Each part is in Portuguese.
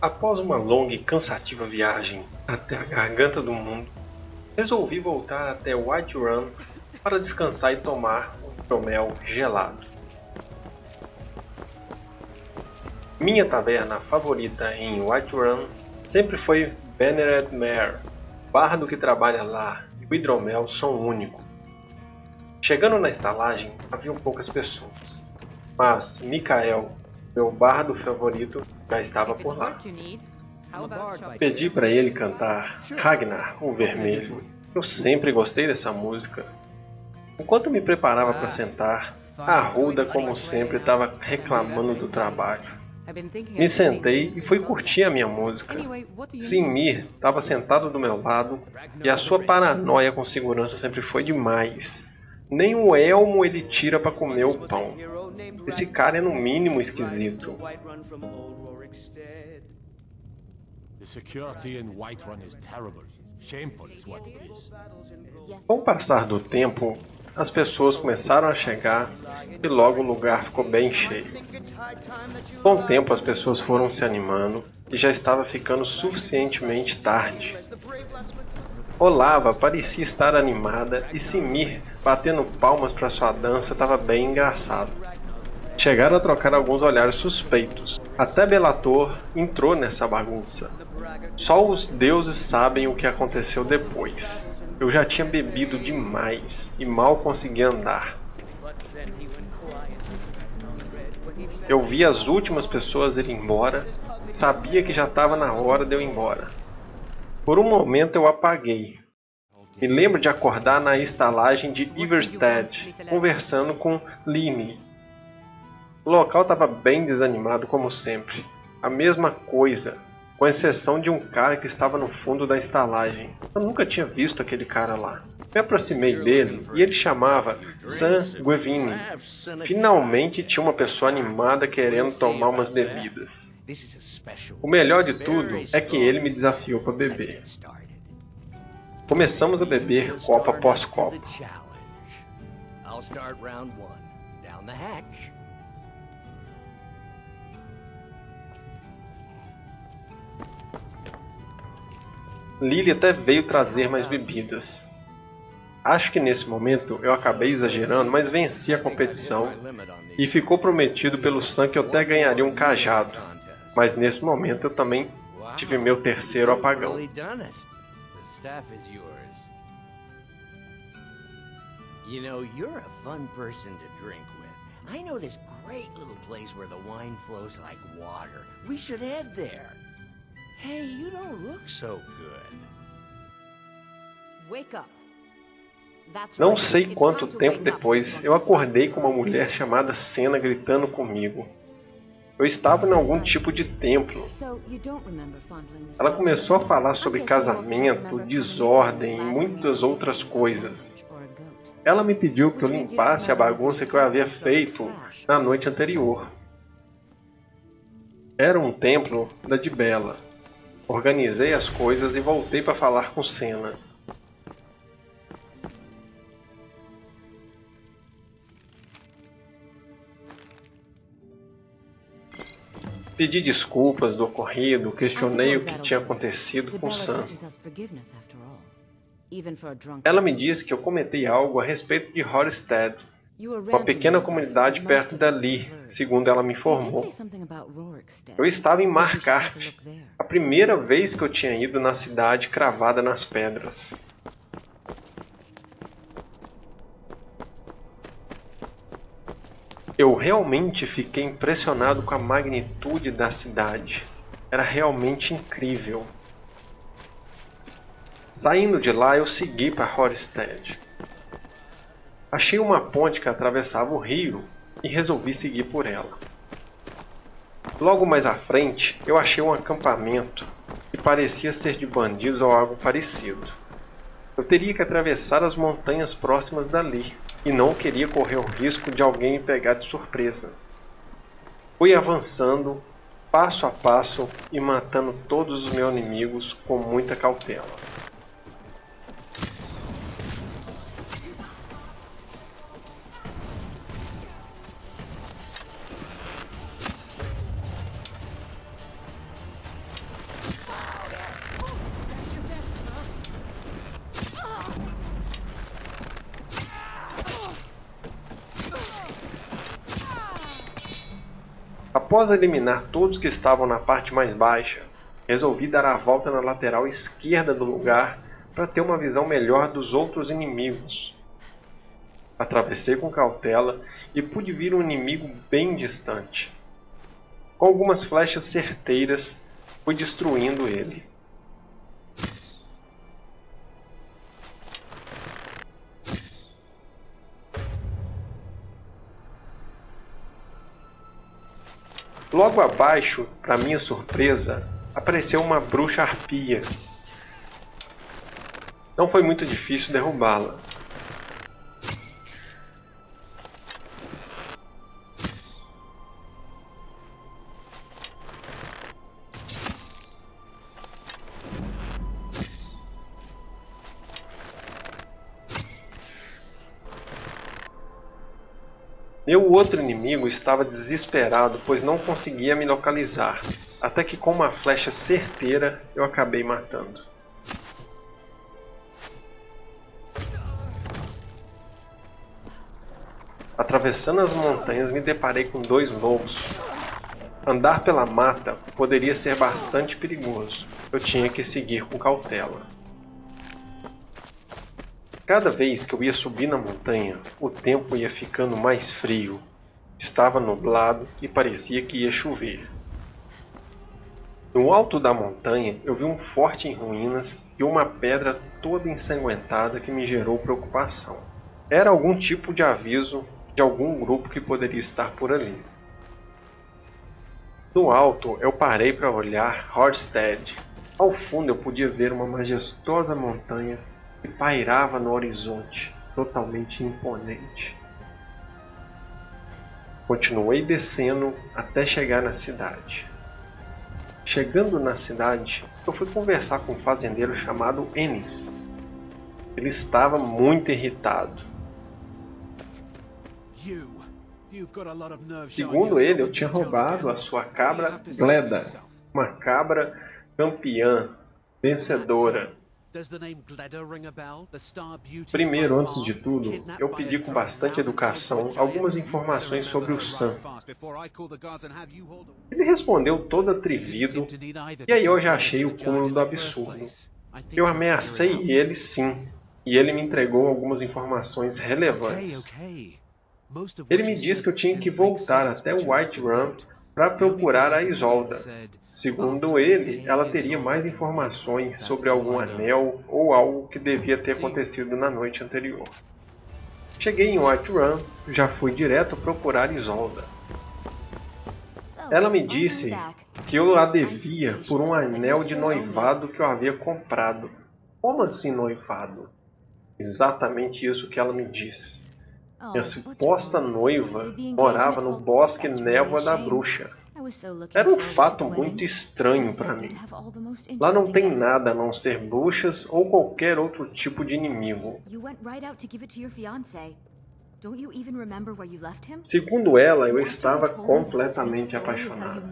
Após uma longa e cansativa viagem até a garganta do mundo, resolvi voltar até Whiterun para descansar e tomar um hidromel gelado. Minha taverna favorita em Whiterun sempre foi Venered Mare. O bardo que trabalha lá e o hidromel são únicos. Chegando na estalagem, havia poucas pessoas, mas Mikael, meu bardo favorito, já estava por lá. Pedi para ele cantar Ragnar, o Vermelho. Eu sempre gostei dessa música. Enquanto me preparava para sentar, a Ruda, como sempre, estava reclamando do trabalho. Me sentei e fui curtir a minha música. Simir estava sentado do meu lado e a sua paranoia com segurança sempre foi demais. Nem o elmo ele tira para comer o pão. Esse cara é no mínimo esquisito. Com o passar do tempo, as pessoas começaram a chegar e logo o lugar ficou bem cheio. Com o tempo as pessoas foram se animando e já estava ficando suficientemente tarde. Olava parecia estar animada e Simir, batendo palmas para sua dança, estava bem engraçado. Chegaram a trocar alguns olhares suspeitos. Até Belator entrou nessa bagunça. Só os deuses sabem o que aconteceu depois. Eu já tinha bebido demais e mal conseguia andar. Eu vi as últimas pessoas irem embora, sabia que já estava na hora de eu ir embora. Por um momento eu apaguei. Me lembro de acordar na estalagem de Iverstead, conversando com Line. O local estava bem desanimado como sempre. A mesma coisa, com exceção de um cara que estava no fundo da estalagem. Eu nunca tinha visto aquele cara lá. Me aproximei dele e ele chamava Sam Guevini. Finalmente tinha uma pessoa animada querendo tomar umas bebidas. O melhor de tudo é que ele me desafiou para beber. Começamos a beber copo após copo. Lily até veio trazer mais bebidas. Acho que nesse momento eu acabei exagerando, mas venci a competição e ficou prometido pelo Sam que eu até ganharia um cajado. Mas nesse momento eu também tive meu terceiro apagão. You know, you're a fun person to drink with. I know this great little place where the wine flows like water. We should head there. Hey, you don't look so good. Wake up. Não sei quanto tempo depois, eu acordei com uma mulher chamada Senna gritando comigo. Eu estava em algum tipo de templo. Ela começou a falar sobre casamento, desordem e muitas outras coisas. Ela me pediu que eu limpasse a bagunça que eu havia feito na noite anterior. Era um templo da Dibela. Organizei as coisas e voltei para falar com Senna. Pedi desculpas do ocorrido, questionei o que tinha acontecido com Sam. Ela me disse que eu comentei algo a respeito de Horstead, uma pequena comunidade perto dali, segundo ela me informou. Eu estava em Markarth, a primeira vez que eu tinha ido na cidade cravada nas pedras. Eu realmente fiquei impressionado com a magnitude da cidade. Era realmente incrível. Saindo de lá, eu segui para Horstead. Achei uma ponte que atravessava o rio e resolvi seguir por ela. Logo mais à frente, eu achei um acampamento que parecia ser de bandidos ou algo parecido. Eu teria que atravessar as montanhas próximas dali, e não queria correr o risco de alguém me pegar de surpresa. Fui avançando, passo a passo e matando todos os meus inimigos com muita cautela. Após eliminar todos que estavam na parte mais baixa, resolvi dar a volta na lateral esquerda do lugar para ter uma visão melhor dos outros inimigos. Atravessei com cautela e pude ver um inimigo bem distante. Com algumas flechas certeiras, fui destruindo ele. Logo abaixo, para minha surpresa, apareceu uma bruxa arpia. Não foi muito difícil derrubá-la. Meu outro inimigo estava desesperado, pois não conseguia me localizar, até que com uma flecha certeira eu acabei matando. Atravessando as montanhas me deparei com dois lobos. Andar pela mata poderia ser bastante perigoso, eu tinha que seguir com cautela. Cada vez que eu ia subir na montanha, o tempo ia ficando mais frio. Estava nublado e parecia que ia chover. No alto da montanha, eu vi um forte em ruínas e uma pedra toda ensanguentada que me gerou preocupação. Era algum tipo de aviso de algum grupo que poderia estar por ali. No alto, eu parei para olhar Horstead. Ao fundo, eu podia ver uma majestosa montanha que pairava no horizonte, totalmente imponente. Continuei descendo até chegar na cidade. Chegando na cidade, eu fui conversar com um fazendeiro chamado Ennis. Ele estava muito irritado. Segundo ele, eu tinha roubado a sua cabra Gleda, uma cabra campeã, vencedora, Primeiro, antes de tudo, eu pedi com bastante educação algumas informações sobre o Sam. Ele respondeu todo atrevido, e aí eu já achei o cúmulo do absurdo. Eu ameacei ele sim, e ele me entregou algumas informações relevantes. Ele me disse que eu tinha que voltar até White Run para procurar a Isolda. Segundo ele, ela teria mais informações sobre algum anel ou algo que devia ter acontecido na noite anterior. Cheguei em Whiterun, já fui direto procurar Isolda. Ela me disse que eu a devia por um anel de noivado que eu havia comprado. Como assim noivado? Exatamente isso que ela me disse. Minha suposta noiva morava no bosque Névoa da Bruxa. Era um fato muito estranho para mim. Lá não tem nada a não ser bruxas ou qualquer outro tipo de inimigo. Segundo ela, eu estava completamente apaixonado.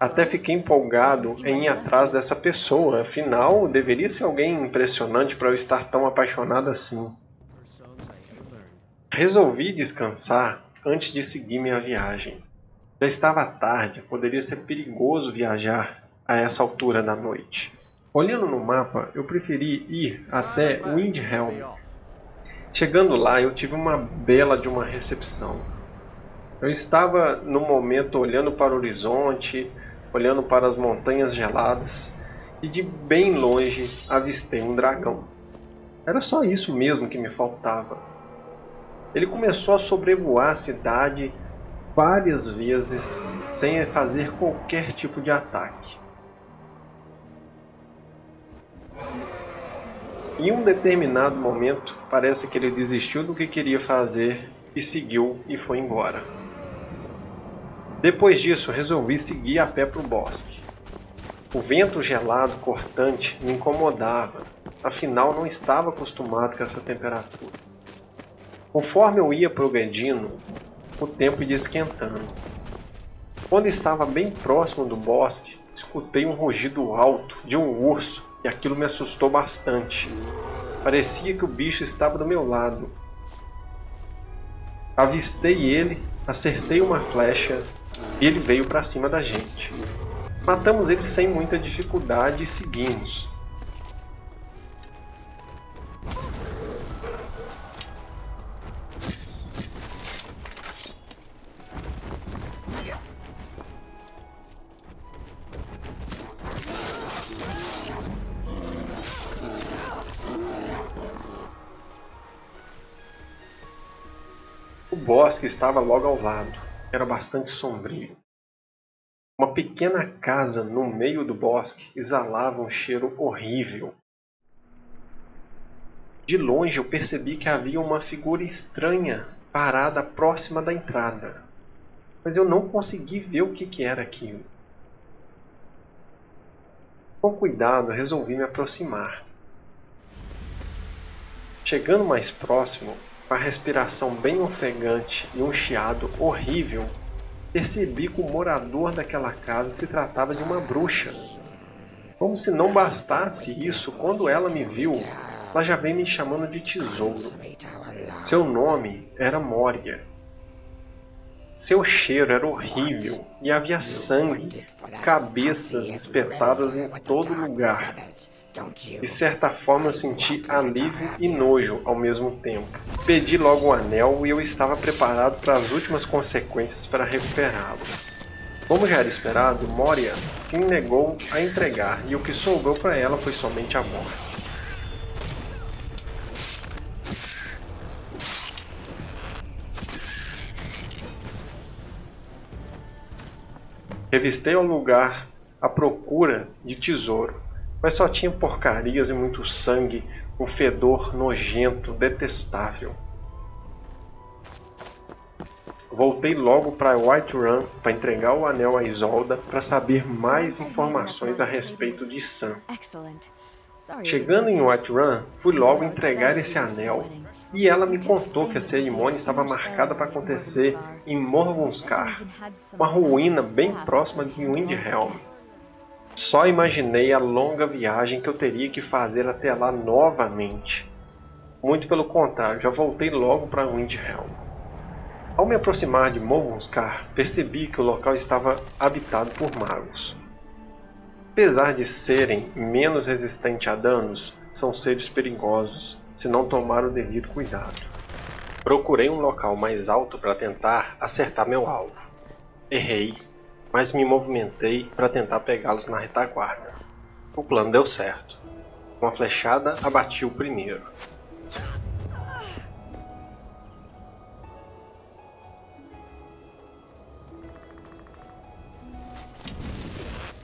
Até fiquei empolgado em ir atrás dessa pessoa, afinal, deveria ser alguém impressionante para eu estar tão apaixonado assim. Resolvi descansar antes de seguir minha viagem. Já estava tarde, poderia ser perigoso viajar a essa altura da noite. Olhando no mapa, eu preferi ir até Windhelm. Chegando lá, eu tive uma bela de uma recepção. Eu estava no momento olhando para o horizonte, olhando para as montanhas geladas, e de bem longe avistei um dragão. Era só isso mesmo que me faltava. Ele começou a sobrevoar a cidade várias vezes sem fazer qualquer tipo de ataque. Em um determinado momento, parece que ele desistiu do que queria fazer e seguiu e foi embora. Depois disso, resolvi seguir a pé para o bosque. O vento gelado cortante me incomodava, afinal não estava acostumado com essa temperatura. Conforme eu ia progredindo, o tempo ia esquentando. Quando estava bem próximo do bosque, escutei um rugido alto de um urso e aquilo me assustou bastante. Parecia que o bicho estava do meu lado. Avistei ele, acertei uma flecha e ele veio para cima da gente. Matamos ele sem muita dificuldade e seguimos. O bosque estava logo ao lado. Era bastante sombrio. Uma pequena casa no meio do bosque exalava um cheiro horrível. De longe eu percebi que havia uma figura estranha parada próxima da entrada, mas eu não consegui ver o que, que era aquilo. Com cuidado, resolvi me aproximar. Chegando mais próximo, com a respiração bem ofegante e um chiado horrível, percebi que o morador daquela casa se tratava de uma bruxa. Como se não bastasse isso, quando ela me viu, ela já veio me chamando de tesouro. Seu nome era Moria. Seu cheiro era horrível e havia sangue, cabeças espetadas em todo lugar. De certa forma senti alívio e nojo ao mesmo tempo. Pedi logo o anel e eu estava preparado para as últimas consequências para recuperá-lo. Como já era esperado, Moria se negou a entregar e o que sobrou para ela foi somente a morte. Revistei o lugar à procura de tesouro mas só tinha porcarias e muito sangue, um fedor nojento, detestável. Voltei logo para Whiterun para entregar o anel a Isolda para saber mais informações a respeito de Sam. Chegando em Whiterun, fui logo entregar esse anel e ela me contou que a cerimônia estava marcada para acontecer em Morvunskar, uma ruína bem próxima de Windhelm. Só imaginei a longa viagem que eu teria que fazer até lá novamente. Muito pelo contrário, já voltei logo para Windhelm. Ao me aproximar de Movunskar, percebi que o local estava habitado por magos. Apesar de serem menos resistentes a danos, são seres perigosos se não tomar o devido cuidado. Procurei um local mais alto para tentar acertar meu alvo. Errei mas me movimentei para tentar pegá-los na retaguarda. O plano deu certo. Uma flechada abati o primeiro.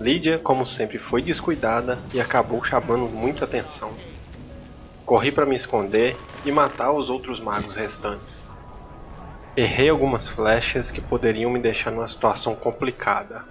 Lídia, como sempre, foi descuidada e acabou chamando muita atenção. Corri para me esconder e matar os outros magos restantes. Errei algumas flechas que poderiam me deixar numa situação complicada.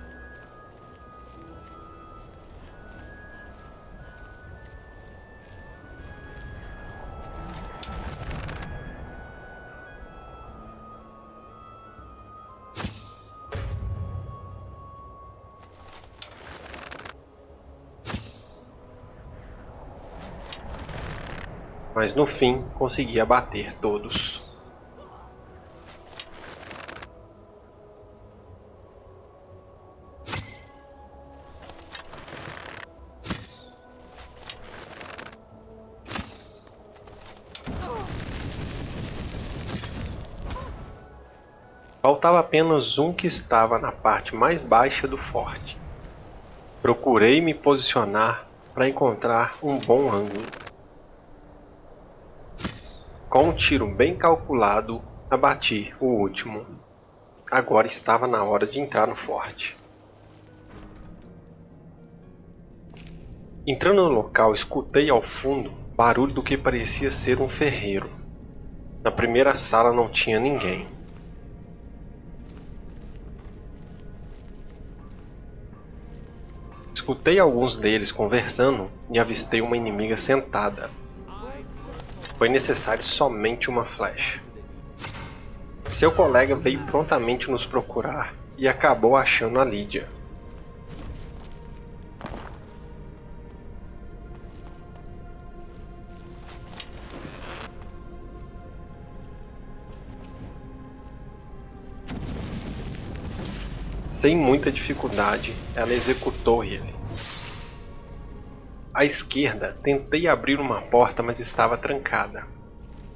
Mas no fim consegui abater todos. Apenas um que estava na parte mais baixa do forte. Procurei me posicionar para encontrar um bom ângulo. Com um tiro bem calculado, abati o último. Agora estava na hora de entrar no forte. Entrando no local, escutei ao fundo barulho do que parecia ser um ferreiro. Na primeira sala não tinha ninguém. Escutei alguns deles conversando e avistei uma inimiga sentada. Foi necessário somente uma flecha. Seu colega veio prontamente nos procurar e acabou achando a Lídia. Sem muita dificuldade, ela executou ele. À esquerda, tentei abrir uma porta, mas estava trancada.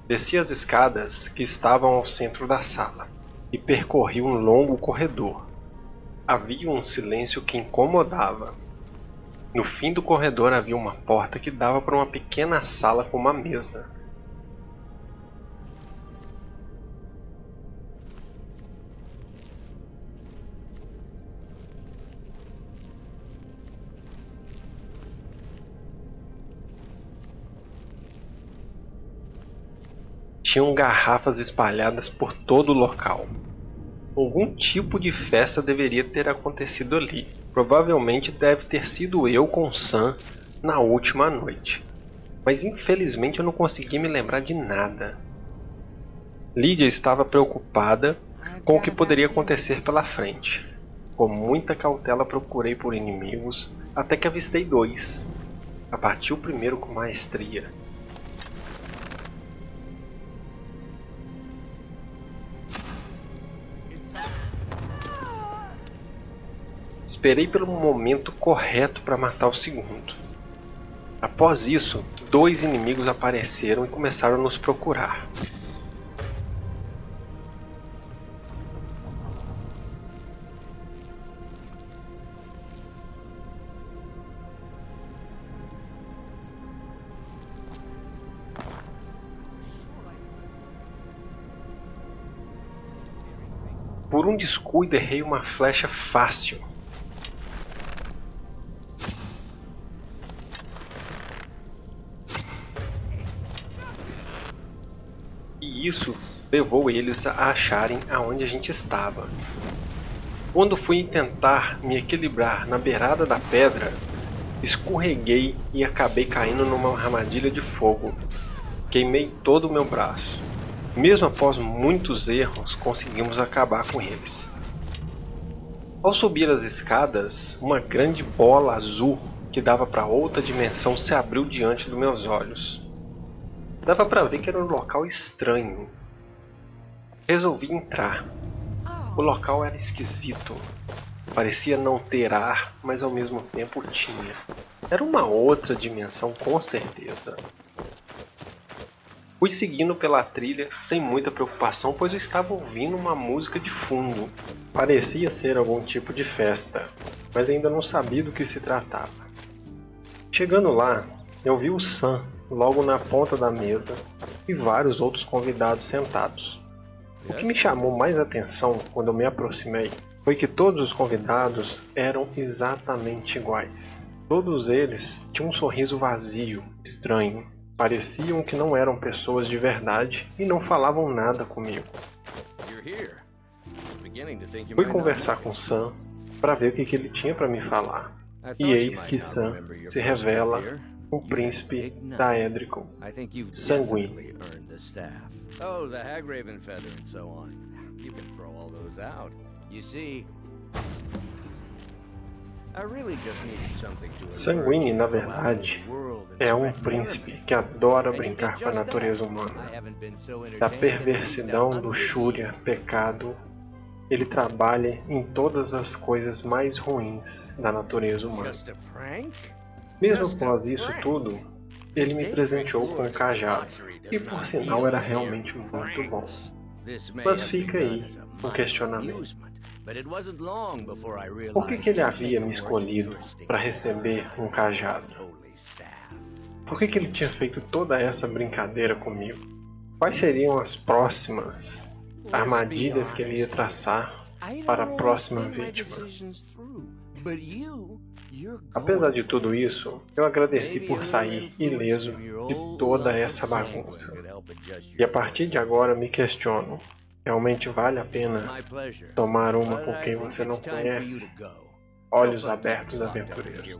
Desci as escadas que estavam ao centro da sala e percorri um longo corredor. Havia um silêncio que incomodava. No fim do corredor havia uma porta que dava para uma pequena sala com uma mesa. Tinham garrafas espalhadas por todo o local. Algum tipo de festa deveria ter acontecido ali. Provavelmente deve ter sido eu com Sam na última noite. Mas infelizmente eu não consegui me lembrar de nada. Lídia estava preocupada com o que poderia acontecer pela frente. Com muita cautela procurei por inimigos, até que avistei dois. Abati o primeiro com maestria, Esperei pelo momento correto para matar o segundo. Após isso, dois inimigos apareceram e começaram a nos procurar. Por um descuido errei uma flecha fácil. Isso levou eles a acharem aonde a gente estava. Quando fui tentar me equilibrar na beirada da pedra, escorreguei e acabei caindo numa armadilha de fogo. Queimei todo o meu braço. Mesmo após muitos erros, conseguimos acabar com eles. Ao subir as escadas, uma grande bola azul que dava para outra dimensão se abriu diante dos meus olhos. Dava para ver que era um local estranho. Resolvi entrar. O local era esquisito. Parecia não ter ar, mas ao mesmo tempo tinha. Era uma outra dimensão com certeza. Fui seguindo pela trilha sem muita preocupação, pois eu estava ouvindo uma música de fundo. Parecia ser algum tipo de festa, mas ainda não sabia do que se tratava. Chegando lá, eu vi o Sam logo na ponta da mesa e vários outros convidados sentados. O que me chamou mais atenção quando eu me aproximei foi que todos os convidados eram exatamente iguais. Todos eles tinham um sorriso vazio, estranho. Pareciam que não eram pessoas de verdade e não falavam nada comigo. Fui conversar com Sam para ver o que, que ele tinha para me falar. E eis que Sam se revela o príncipe da Edricon, sanguíneo. Oh, the Hagraven feather and so on. You can throw all those out. You see, Sanguine, na verdade, é um príncipe que adora brincar com a natureza humana. Da perversidão, luxúria, pecado, ele trabalha em todas as coisas mais ruins da natureza humana. Mesmo após isso tudo, ele me presenteou com um cajado, que por sinal era realmente muito bom. Mas fica aí um questionamento. Por que, que ele havia me escolhido para receber um cajado? Por que, que ele tinha feito toda essa brincadeira comigo? Quais seriam as próximas armadilhas que ele ia traçar para a próxima vítima? Apesar de tudo isso, eu agradeci por sair ileso de toda essa bagunça. E a partir de agora me questiono: realmente vale a pena tomar uma com quem você não conhece? Olhos abertos, aventureiros.